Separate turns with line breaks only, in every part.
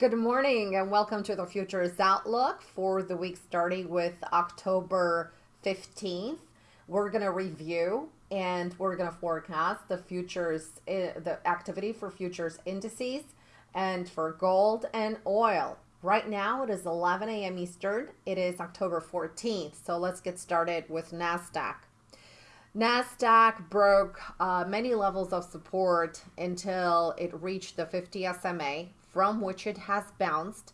Good morning and welcome to the Futures Outlook for the week starting with October 15th. We're going to review and we're going to forecast the futures, eh, the activity for futures indices and for gold and oil. Right now it is 11 a.m. Eastern. It is October 14th. So let's get started with NASDAQ. NASDAQ broke uh, many levels of support until it reached the 50 SMA from which it has bounced.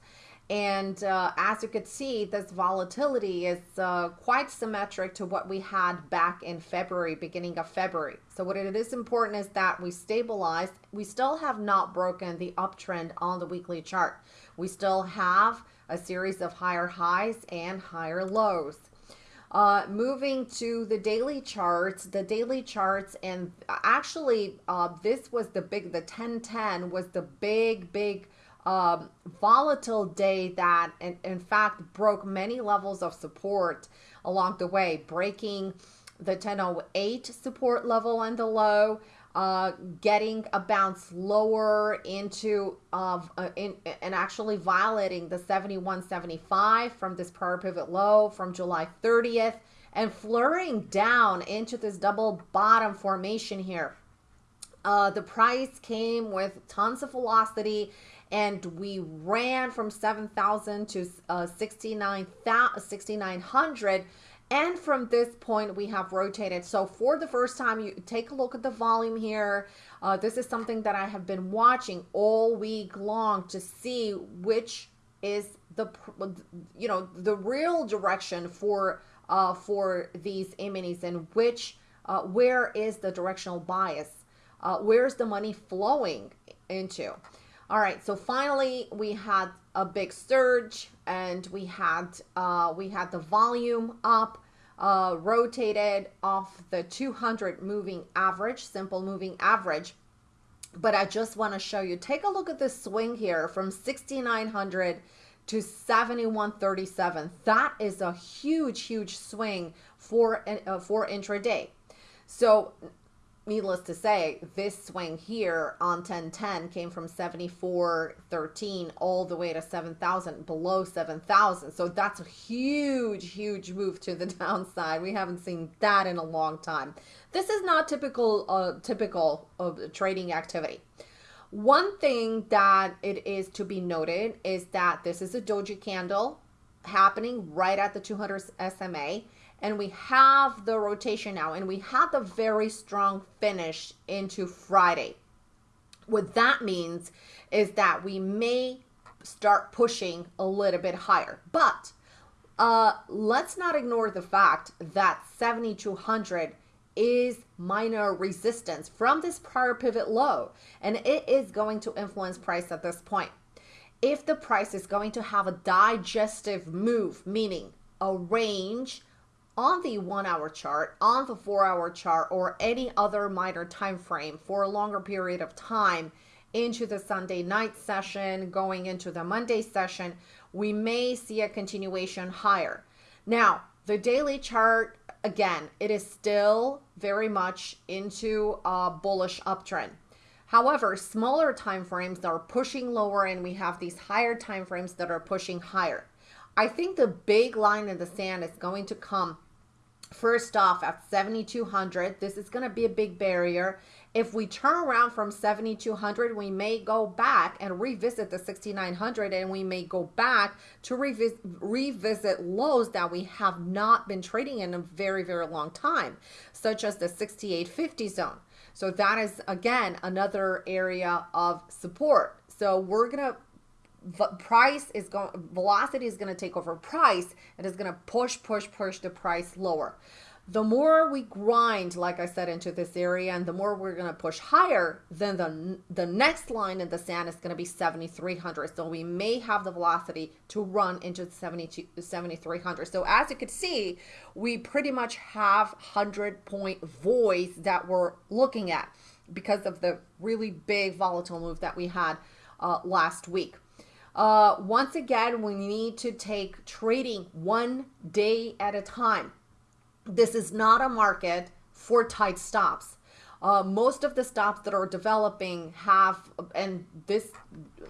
And uh, as you could see, this volatility is uh, quite symmetric to what we had back in February, beginning of February. So what it is important is that we stabilized. We still have not broken the uptrend on the weekly chart. We still have a series of higher highs and higher lows. Uh, moving to the daily charts, the daily charts, and actually, uh, this was the big, the 1010 was the big, big um, volatile day that, in, in fact, broke many levels of support along the way, breaking the 1008 support level and the low, uh, getting a bounce lower into uh, in, and actually violating the 71.75 from this prior pivot low from July 30th and flurrying down into this double bottom formation here. Uh, the price came with tons of velocity and we ran from 7,000 to uh, 6,900 and from this point, we have rotated. So for the first time, you take a look at the volume here. Uh, this is something that I have been watching all week long to see which is the, you know, the real direction for, uh, for these eminis and which, uh, where is the directional bias? Uh, where's the money flowing into? All right, so finally we had a big surge and we had uh, we had the volume up, uh, rotated off the 200 moving average, simple moving average. But I just want to show you, take a look at this swing here from 6,900 to 7137. That is a huge, huge swing for, uh, for intraday. So needless to say, this swing here on 1010 came from 74.13 all the way to 7,000, below 7,000. So that's a huge, huge move to the downside. We haven't seen that in a long time. This is not typical, uh, typical of trading activity. One thing that it is to be noted is that this is a doji candle happening right at the 200 SMA and we have the rotation now and we have the very strong finish into Friday. What that means is that we may start pushing a little bit higher, but uh, let's not ignore the fact that 7200 is minor resistance from this prior pivot low and it is going to influence price at this point. If the price is going to have a digestive move, meaning a range on the one hour chart, on the four hour chart, or any other minor time frame for a longer period of time into the Sunday night session, going into the Monday session, we may see a continuation higher. Now, the daily chart, again, it is still very much into a bullish uptrend. However, smaller time frames are pushing lower and we have these higher time frames that are pushing higher. I think the big line in the sand is going to come First off, at 7,200, this is going to be a big barrier. If we turn around from 7,200, we may go back and revisit the 6,900 and we may go back to revisit, revisit lows that we have not been trading in a very, very long time, such as the 6850 zone. So that is, again, another area of support. So we're going to price is going velocity is going to take over price and is going to push push push the price lower the more we grind like i said into this area and the more we're going to push higher then the the next line in the sand is going to be 7300 so we may have the velocity to run into 72 7300 so as you can see we pretty much have 100 point voids that we're looking at because of the really big volatile move that we had uh, last week. Uh, once again, we need to take trading one day at a time. This is not a market for tight stops. Uh, most of the stops that are developing have, and this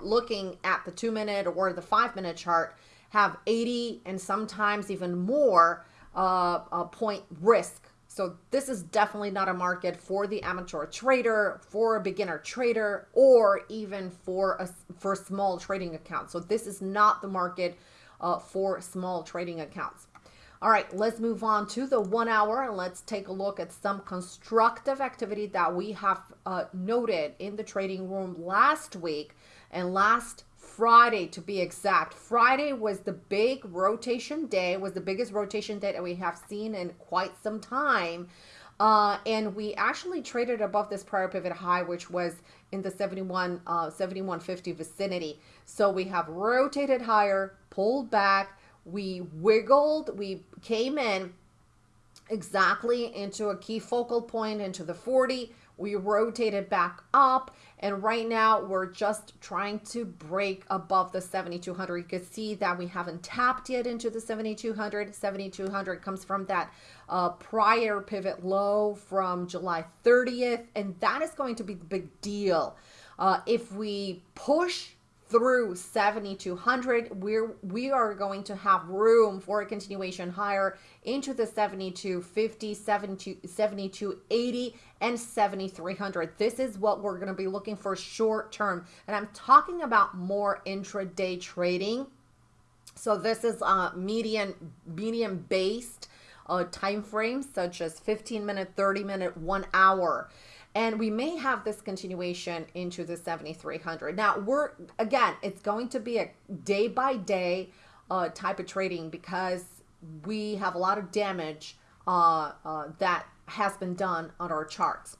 looking at the two minute or the five minute chart, have 80 and sometimes even more uh, uh, point risk. So this is definitely not a market for the amateur trader, for a beginner trader, or even for a for small trading accounts. So this is not the market uh, for small trading accounts. All right, let's move on to the one hour and let's take a look at some constructive activity that we have uh, noted in the trading room last week and last Friday to be exact. Friday was the big rotation day, was the biggest rotation day that we have seen in quite some time. Uh, and we actually traded above this prior pivot high, which was in the 71, uh, 7150 vicinity. So we have rotated higher, pulled back, we wiggled, we came in exactly into a key focal point into the 40 we rotated back up and right now we're just trying to break above the 7200 you can see that we haven't tapped yet into the 7200 7200 comes from that uh, prior pivot low from july 30th and that is going to be the big deal. Uh, if we push through 7200 we're we are going to have room for a continuation higher into the 7250 72 7280 and 7300 this is what we're going to be looking for short term. And i'm talking about more intraday trading. So this is uh median medium based uh time frames such as 15 minute 30 minute one hour and we may have this continuation into the 7300 now we're again it's going to be a day by day uh, type of trading because we have a lot of damage uh, uh, that has been done on our charts.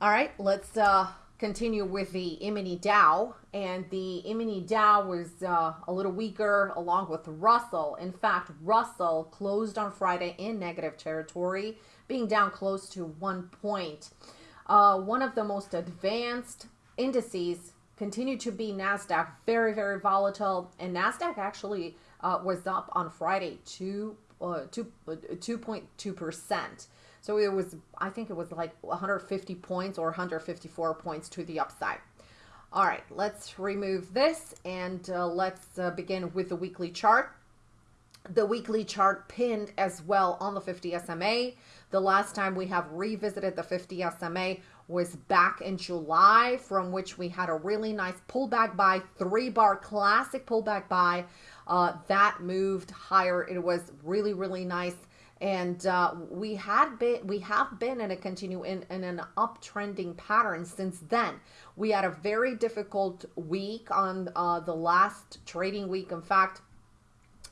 All right let's uh, continue with the E-mini Dow. And the E-mini Dow was uh, a little weaker along with Russell. In fact Russell closed on Friday in negative territory being down close to one point uh, one of the most advanced indices continue to be NASDAQ, very, very volatile. And NASDAQ actually uh, was up on Friday, uh, two, 2.2%. Uh, so it was, I think it was like 150 points or 154 points to the upside. All right, let's remove this and uh, let's uh, begin with the weekly chart. The weekly chart pinned as well on the 50 SMA. The last time we have revisited the 50 SMA was back in July, from which we had a really nice pullback buy, three bar classic pullback buy. Uh, that moved higher. It was really, really nice. And uh, we had been, we have been in a continue in, in an uptrending pattern since then. We had a very difficult week on uh, the last trading week. In fact,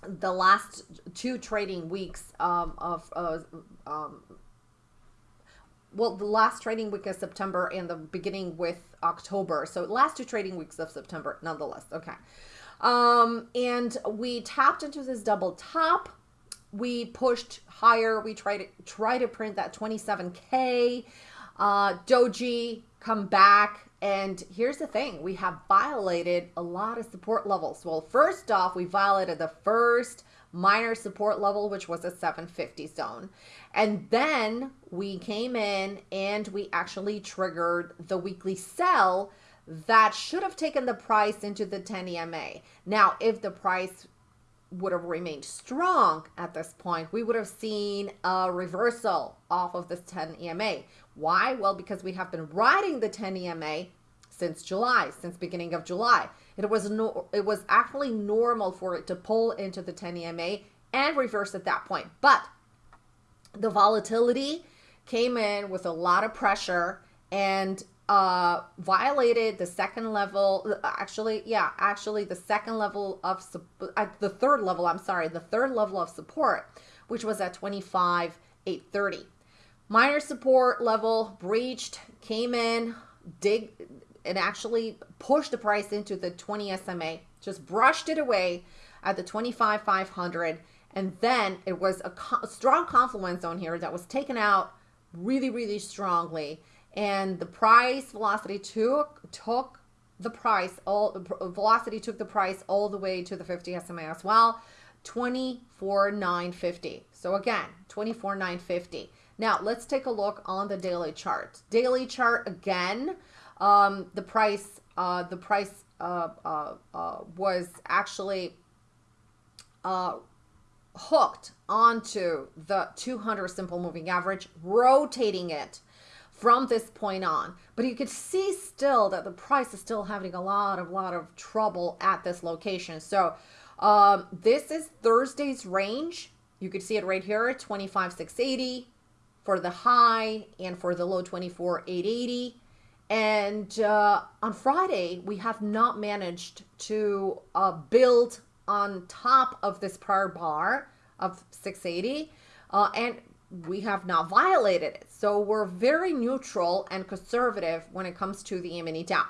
the last two trading weeks um, of uh, um, well the last trading week of september and the beginning with october. So last two trading weeks of september nonetheless okay. Um and we tapped into this double top. We pushed higher. We tried to try to print that 27k uh doji come back and here's the thing we have violated a lot of support levels. Well, first off, we violated the first minor support level, which was a 750 zone. And then we came in and we actually triggered the weekly sell that should have taken the price into the 10 EMA. Now, if the price would have remained strong at this point, we would have seen a reversal off of this 10 EMA. Why? Well, because we have been riding the 10 EMA since July, since beginning of July. It was no, it was actually normal for it to pull into the 10 EMA and reverse at that point. But the volatility came in with a lot of pressure and uh violated the second level actually yeah actually the second level of uh, the third level i'm sorry the third level of support which was at 25 830 minor support level breached came in dig and actually pushed the price into the 20 SMA, just brushed it away at the 25 500 and then it was a, a strong confluence zone here that was taken out really really strongly and the price velocity took took the price all velocity took the price all the way to the 50 SMA as well 24 950 so again 24 950 Now, let's take a look on the daily chart. Daily chart again, um, the price, uh, the price uh, uh, uh was actually uh, hooked onto the 200 simple moving average, rotating it from this point on. But you could see still that the price is still having a lot of lot of trouble at this location. So um, this is Thursday's range. You could see it right here, 25,680 for the high and for the low 24,880. And uh, on Friday, we have not managed to uh, build on top of this prior bar of 680 uh, and we have not violated it. So we're very neutral and conservative when it comes to the e-mini Dow.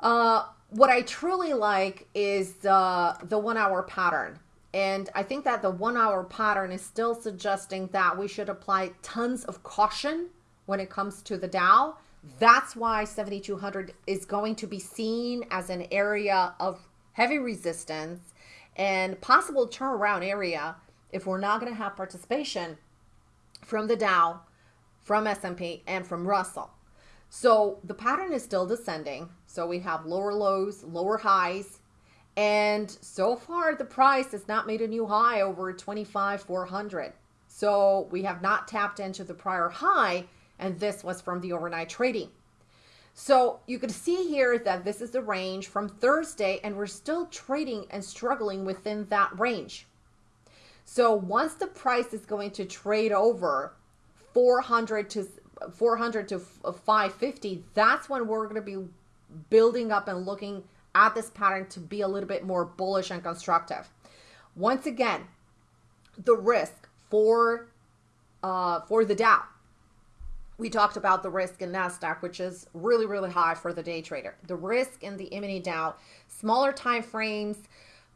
Uh, what I truly like is uh, the one hour pattern. And I think that the one hour pattern is still suggesting that we should apply tons of caution when it comes to the Dow. That's why 7200 is going to be seen as an area of heavy resistance and possible turnaround area if we're not going to have participation from the Dow, from S&P, and from Russell. So the pattern is still descending. So we have lower lows, lower highs, and so far the price has not made a new high over 25,400. So we have not tapped into the prior high, and this was from the overnight trading. So you can see here that this is the range from Thursday and we're still trading and struggling within that range. So once the price is going to trade over 400 to 400 to 550, that's when we're going to be building up and looking at this pattern to be a little bit more bullish and constructive. Once again, the risk for uh, for the Dow we talked about the risk in NASDAQ, which is really, really high for the day trader. The risk in the mini Dow, smaller time frames,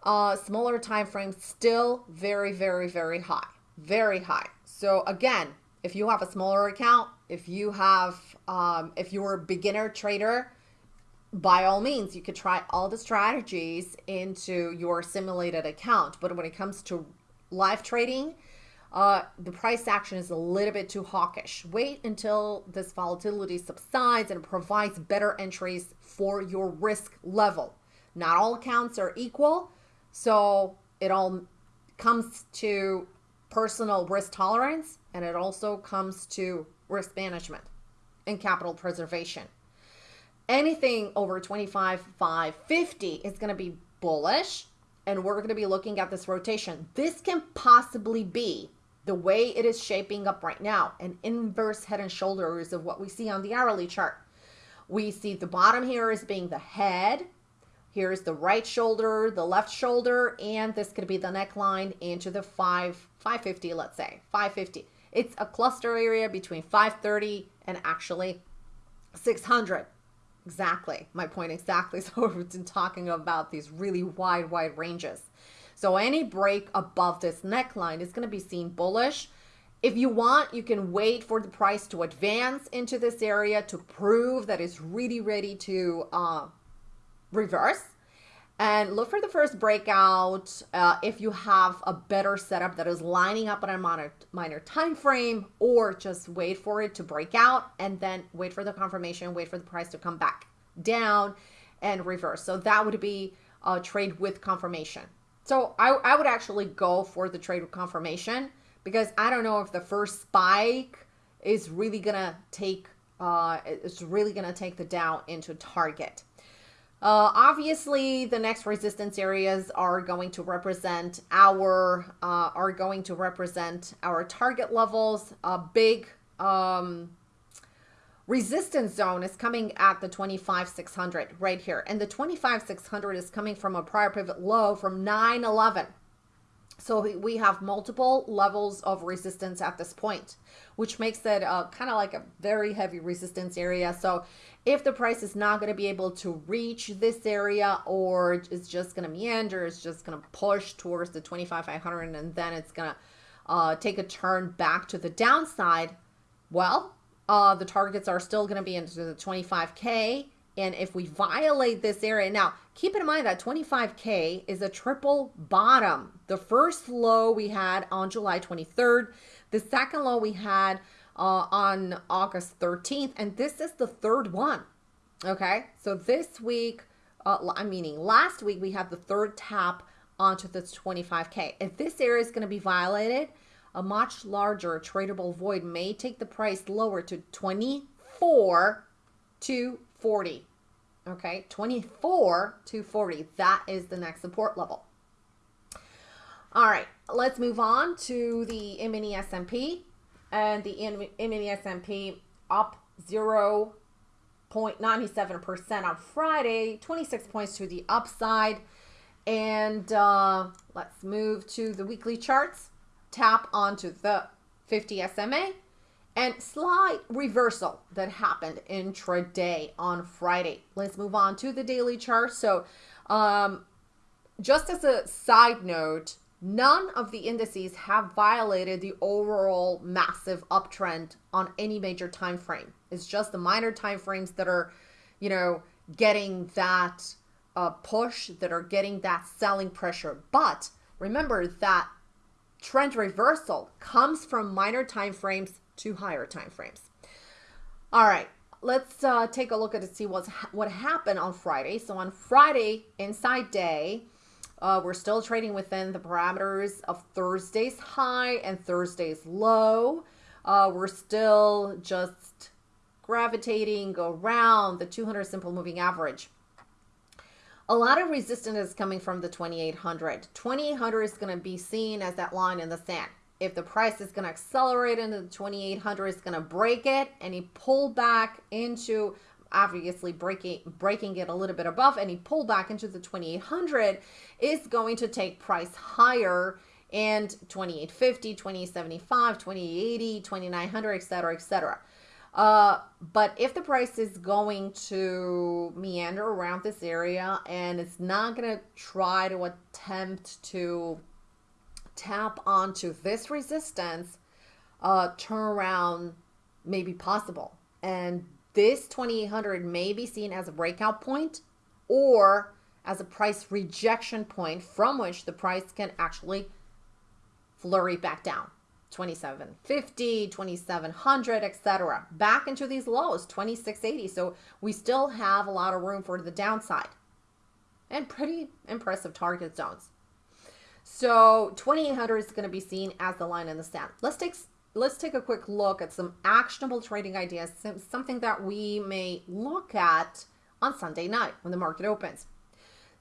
uh, smaller time frames, still very, very, very high, very high. So again, if you have a smaller account, if you have, um, if you're a beginner trader, by all means, you could try all the strategies into your simulated account. But when it comes to live trading, uh, the price action is a little bit too hawkish. Wait until this volatility subsides and provides better entries for your risk level. Not all accounts are equal, so it all comes to personal risk tolerance and it also comes to risk management and capital preservation. Anything over 25, 5, 50 is going to be bullish and we're going to be looking at this rotation. This can possibly be the way it is shaping up right now, an inverse head and shoulders of what we see on the hourly chart. We see the bottom here as being the head. Here's the right shoulder, the left shoulder, and this could be the neckline into the 5, 550, let's say, 550. It's a cluster area between 530 and actually 600. Exactly, my point exactly. So we've been talking about these really wide, wide ranges. So any break above this neckline is going to be seen bullish. If you want, you can wait for the price to advance into this area to prove that it's really ready to uh, reverse. And look for the first breakout uh, if you have a better setup that is lining up on a minor, minor time frame, or just wait for it to break out and then wait for the confirmation, wait for the price to come back down and reverse. So that would be a trade with confirmation. So I, I would actually go for the trade with confirmation because I don't know if the first spike is really gonna take uh, it's really gonna take the Dow into target. Uh, obviously, the next resistance areas are going to represent our uh, are going to represent our target levels. A big um, resistance zone is coming at the 25,600 right here. And the 25,600 is coming from a prior pivot low from 911. So we have multiple levels of resistance at this point, which makes it uh, kind of like a very heavy resistance area. So if the price is not going to be able to reach this area or it's just going to meander, it's just going to push towards the 25,500 and then it's going to uh, take a turn back to the downside, well, uh, the targets are still going to be into the 25K. And if we violate this area, now keep in mind that 25K is a triple bottom. The first low we had on July 23rd, The second low we had uh, on August 13th, and this is the third one. Okay, so this week, uh, I'm meaning last week, we had the third tap onto the 25K. If this area is going to be violated, a much larger tradable void may take the price lower to 24 to 40. Okay, 24 to 40. That is the next support level. All right, let's move on to the mini S&P and the mini S&P up 0.97% on Friday, 26 points to the upside. And uh, let's move to the weekly charts. Tap onto the 50 SMA and slight reversal that happened intraday on Friday. Let's move on to the daily chart. So, um, just as a side note, None of the indices have violated the overall massive uptrend on any major time frame. It's just the minor time frames that are, you know, getting that uh, push, that are getting that selling pressure. But remember that trend reversal comes from minor time frames to higher time frames. All right, let's uh, take a look at it, see what's ha what happened on Friday. So on Friday, inside day, uh, we're still trading within the parameters of Thursday's high and Thursday's low. Uh, we're still just gravitating around the 200 simple moving average. A lot of resistance is coming from the 2800. 2800 is going to be seen as that line in the sand. If the price is going to accelerate into the 2800, it's going to break it. And he pull back into obviously breaking breaking it a little bit above any pullback into the 2800 is going to take price higher. And 2850 2875 2880 2900 etc etc uh, but if the price is going to meander around this area and it's not going to try to attempt to tap onto this resistance, uh, turnaround may be possible. And this 2800 may be seen as a breakout point or as a price rejection point from which the price can actually flurry back down. 2750 2700 etc back into these lows 2680 so we still have a lot of room for the downside. And pretty impressive target zones so 2800 is going to be seen as the line in the sand let's take let's take a quick look at some actionable trading ideas, something that we may look at on Sunday night when the market opens.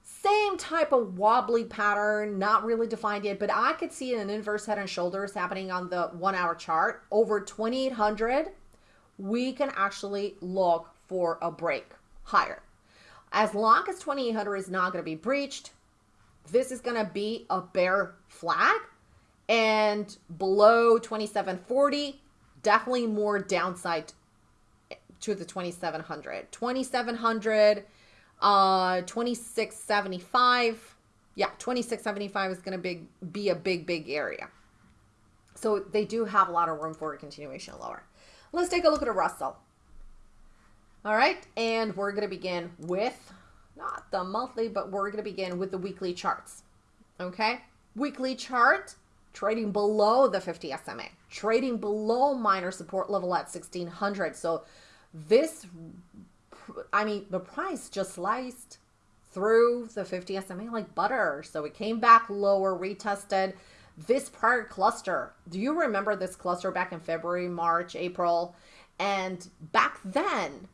Same type of wobbly pattern, not really defined yet, but I could see an inverse head and shoulders happening on the one hour chart. Over 2800, we can actually look for a break higher. As long as 2800 is not going to be breached, this is going to be a bear flag. And below 2740 definitely more downside to the 2700 2700 uh 2675 yeah 2675 is going to be be a big big area. So they do have a lot of room for a continuation lower. Let's take a look at a russell. All right and we're going to begin with not the monthly but we're going to begin with the weekly charts okay weekly chart trading below the 50 SMA, trading below minor support level at 1600. So this, I mean, the price just sliced through the 50 SMA like butter. So it came back lower, retested this prior cluster. Do you remember this cluster back in February, March, April? And back then,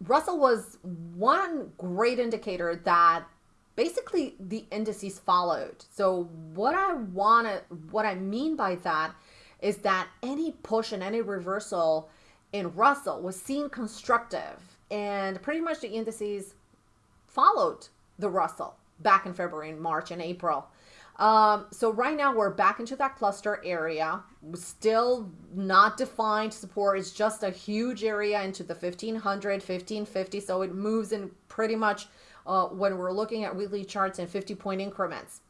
Russell was one great indicator that basically the indices followed. So what I want to, what I mean by that is that any push and any reversal in Russell was seen constructive and pretty much the indices followed the Russell back in February and March and April. Um, so right now we're back into that cluster area. Still not defined support. It's just a huge area into the 1500, 1550. So it moves in pretty much uh, when we're looking at weekly charts in 50 point increments.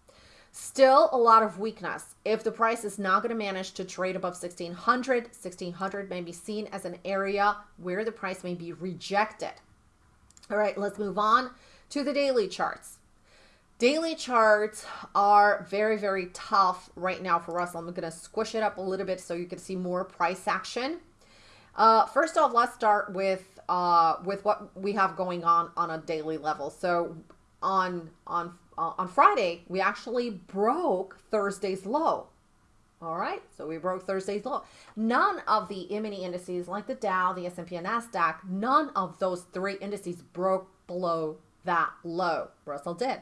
Still a lot of weakness. If the price is not going to manage to trade above 1600, 1600 may be seen as an area where the price may be rejected. All right, let's move on to the daily charts. Daily charts are very, very tough right now for Russell. I'm going to squish it up a little bit so you can see more price action. Uh, first off, let's start with uh, with what we have going on on a daily level. So on on uh, on Friday, we actually broke Thursday's low. All right, so we broke Thursday's low. None of the E-mini indices like the Dow, the S&P, and Nasdaq, none of those three indices broke below that low. Russell did.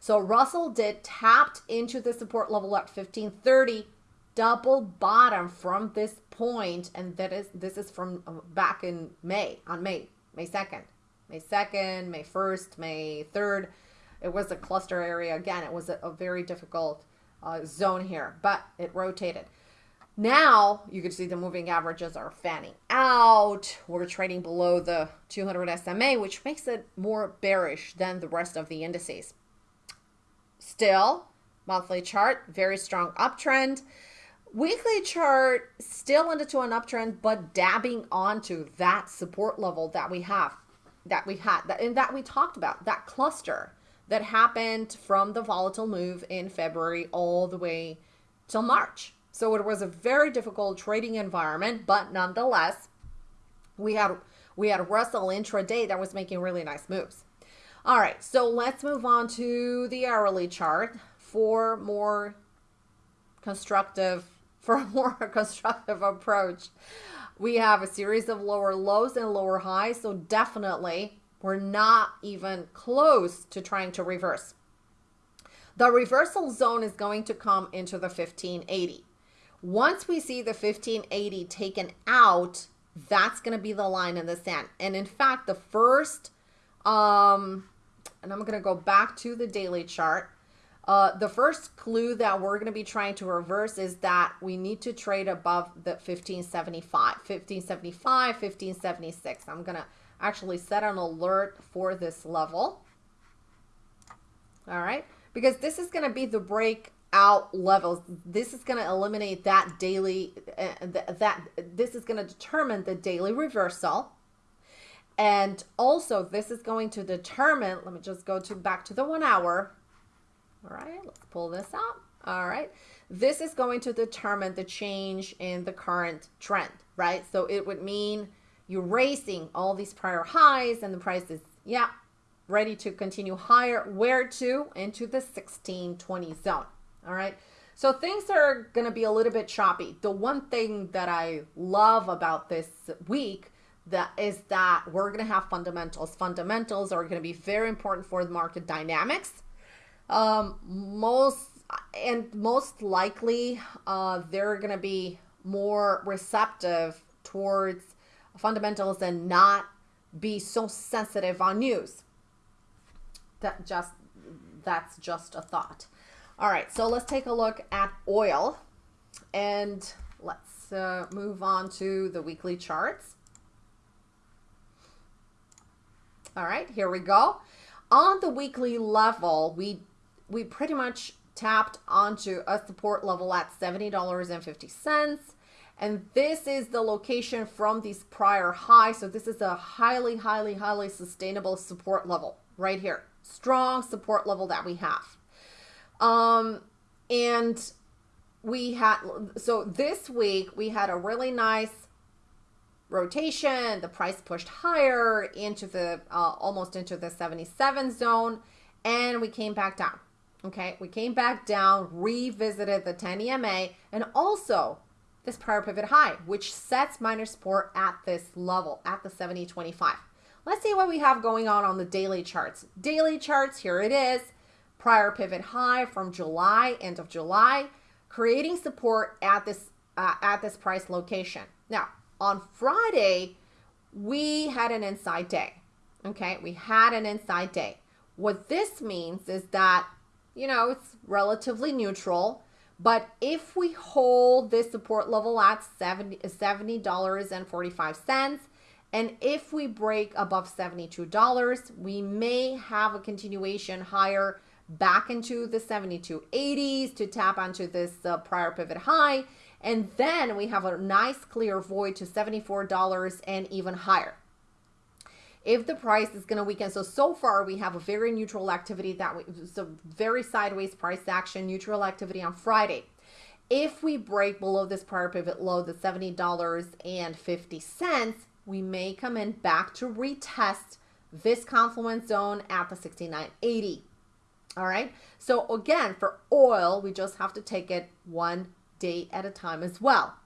So Russell did tapped into the support level at 1530, double bottom from this point, and that is this is from uh, back in May on May May 2nd, May 2nd, May 1st, May 3rd. It was a cluster area again. It was a, a very difficult uh, zone here, but it rotated. Now you can see the moving averages are fanning out. We're trading below the 200 SMA, which makes it more bearish than the rest of the indices. Still, monthly chart, very strong uptrend. Weekly chart still into an uptrend, but dabbing onto that support level that we have, that we had, that, and that we talked about, that cluster that happened from the volatile move in February all the way till March. So it was a very difficult trading environment, but nonetheless, we had we had Russell intraday that was making really nice moves. All right, so let's move on to the hourly chart for more constructive for a more constructive approach. We have a series of lower lows and lower highs, so definitely we're not even close to trying to reverse. The reversal zone is going to come into the 1580. Once we see the 1580 taken out, that's going to be the line in the sand. And in fact, the first, um, and I'm going to go back to the daily chart. Uh, the first clue that we're going to be trying to reverse is that we need to trade above the 1575, 1575, 1576. I'm going to actually set an alert for this level. All right, because this is going to be the breakout levels. This is going to eliminate that daily, uh, th that this is going to determine the daily reversal. And also this is going to determine, let me just go to back to the one hour. All right, let's pull this out. All right, this is going to determine the change in the current trend, right? So it would mean you're racing all these prior highs and the price is, yeah, ready to continue higher. Where to? Into the 1620 zone. All right. So things are going to be a little bit choppy. The one thing that I love about this week that is that we're going to have fundamentals. Fundamentals are going to be very important for the market dynamics. Um, most and most likely, uh, they're going to be more receptive towards fundamentals and not be so sensitive on news. That just that's just a thought. All right, so let's take a look at oil and let's uh, move on to the weekly charts. All right, here we go. On the weekly level, we we pretty much tapped onto a support level at $70.50. And this is the location from these prior highs. So this is a highly, highly, highly sustainable support level right here. Strong support level that we have. Um, and we had, so this week we had a really nice rotation. The price pushed higher into the, uh, almost into the 77 zone. And we came back down. Okay, we came back down, revisited the 10 EMA, and also this prior pivot high, which sets minor support at this level, at the 7025. Let's see what we have going on on the daily charts. Daily charts, here it is. Prior pivot high from July, end of July, creating support at this uh, at this price location. Now, on Friday, we had an inside day. Okay, we had an inside day. What this means is that, you know, it's relatively neutral. But if we hold this support level at 70, $70.45, and if we break above $72, we may have a continuation higher back into the 7280s to tap onto this uh, prior pivot high. And then we have a nice clear void to $74 and even higher. if the price is going to weaken. So, so far we have a very neutral activity that we, so very sideways price action, neutral activity on Friday. If we break below this prior pivot low, the $70.50, we may come in back to retest this confluence zone at the 69.80. All right. So again, for oil, we just have to take it one day at a time as well.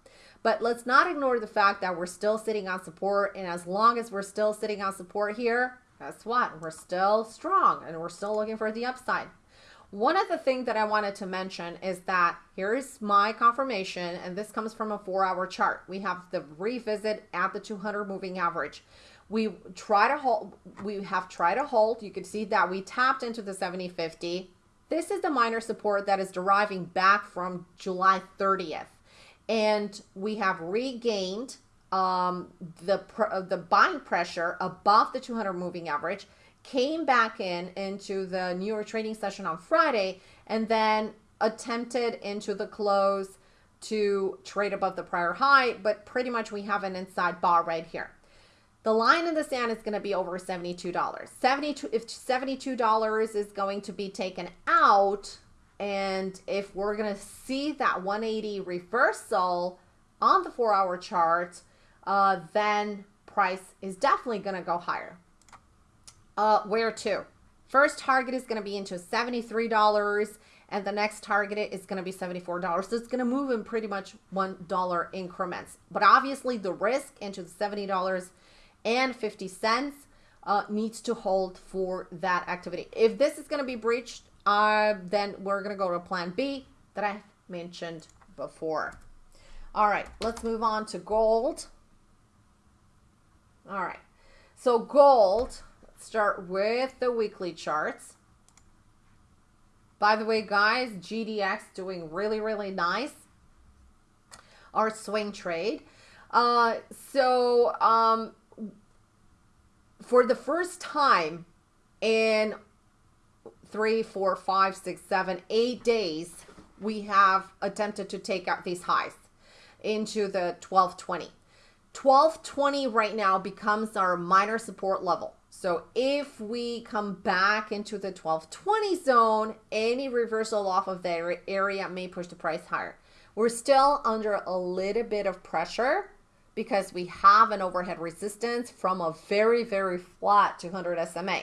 But let's not ignore the fact that we're still sitting on support. And as long as we're still sitting on support here, guess what? We're still strong and we're still looking for the upside. One of the things that I wanted to mention is that here's my confirmation, and this comes from a four hour chart. We have the revisit at the 200 moving average. We try to hold, we have tried to hold. You can see that we tapped into the 7050. This is the minor support that is deriving back from July 30th and we have regained um, the uh, the buying pressure above the 200 moving average came back in into the New York trading session on Friday and then attempted into the close to trade above the prior high but pretty much we have an inside bar right here the line in the sand is going to be over $72 72 if $72 is going to be taken out and if we're going to see that 180 reversal on the four hour chart, uh, then price is definitely going to go higher. Uh, where to? First target is going to be into $73 and the next target is going to be $74. So it's going to move in pretty much $1 increments. But obviously the risk into the $70 and 50 cents uh, needs to hold for that activity. If this is going to be breached, uh, then we're going to go to plan B that I mentioned before. All right, let's move on to gold. All right, so gold, start with the weekly charts. By the way, guys, GDX doing really, really nice. Our swing trade. Uh, so um, for the first time in three, four, five, six, seven, eight days, we have attempted to take out these highs into the 1220. 1220 right now becomes our minor support level. So if we come back into the 1220 zone, any reversal off of that area may push the price higher. We're still under a little bit of pressure because we have an overhead resistance from a very, very flat 200 SMA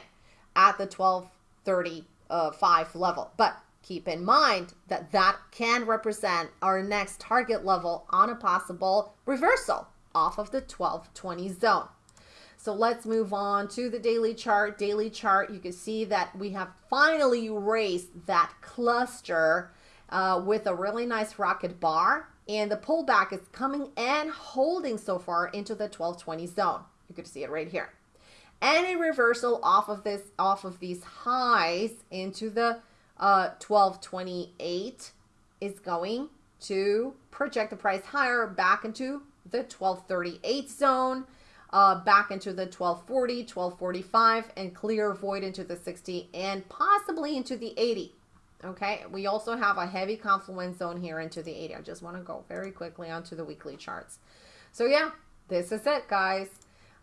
at the 1230 uh, level. But keep in mind that that can represent our next target level on a possible reversal off of the 1220 zone. So let's move on to the daily chart. Daily chart, you can see that we have finally erased that cluster uh, with a really nice rocket bar. And the pullback is coming and holding so far into the 1220 zone. You can see it right here any reversal off of this off of these highs into the uh, 1228 is going to project the price higher back into the 1238 zone uh, back into the 1240 1245 and clear void into the 60 and possibly into the 80 okay we also have a heavy confluence zone here into the 80 i just want to go very quickly onto the weekly charts so yeah this is it guys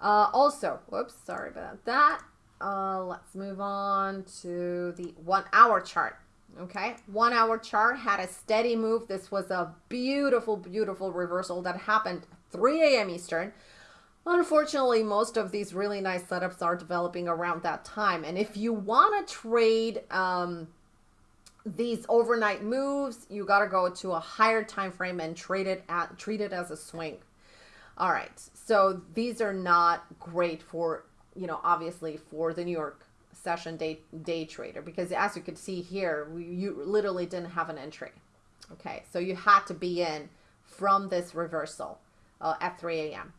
uh, also, whoops, sorry about that. Uh, let's move on to the one hour chart. Okay, one hour chart had a steady move. This was a beautiful, beautiful reversal that happened 3 a.m. Eastern. Unfortunately, most of these really nice setups are developing around that time. And if you want to trade um, these overnight moves, you got to go to a higher time frame and trade it at treat it as a swing. All right. So these are not great for, you know, obviously for the New York session day day trader because as you could see here, we, you literally didn't have an entry. Okay. So you had to be in from this reversal uh, at 3 a.m.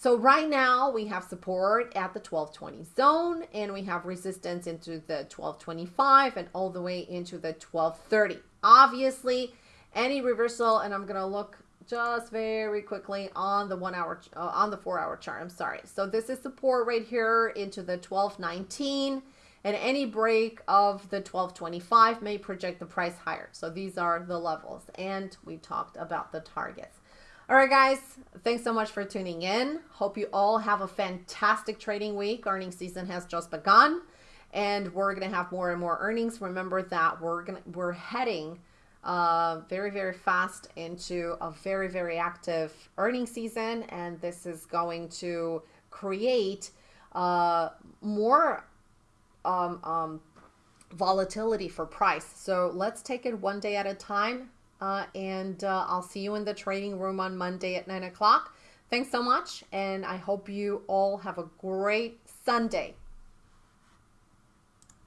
So right now we have support at the 1220 zone and we have resistance into the 1225 and all the way into the 1230. Obviously, any reversal, and I'm going to look just very quickly on the one hour, uh, on the four hour chart. I'm sorry. So this is support right here into the 1219 and any break of the 1225 may project the price higher. So these are the levels and we talked about the targets. All right, guys, thanks so much for tuning in. Hope you all have a fantastic trading week. Earnings season has just begun, and we're going to have more and more earnings. Remember that we're going to, we're heading uh, very, very fast into a very, very active earnings season, and this is going to create uh, more um, um, volatility for price. So let's take it one day at a time. Uh, and uh, I'll see you in the training room on Monday at 9 o'clock. Thanks so much. And I hope you all have a great Sunday.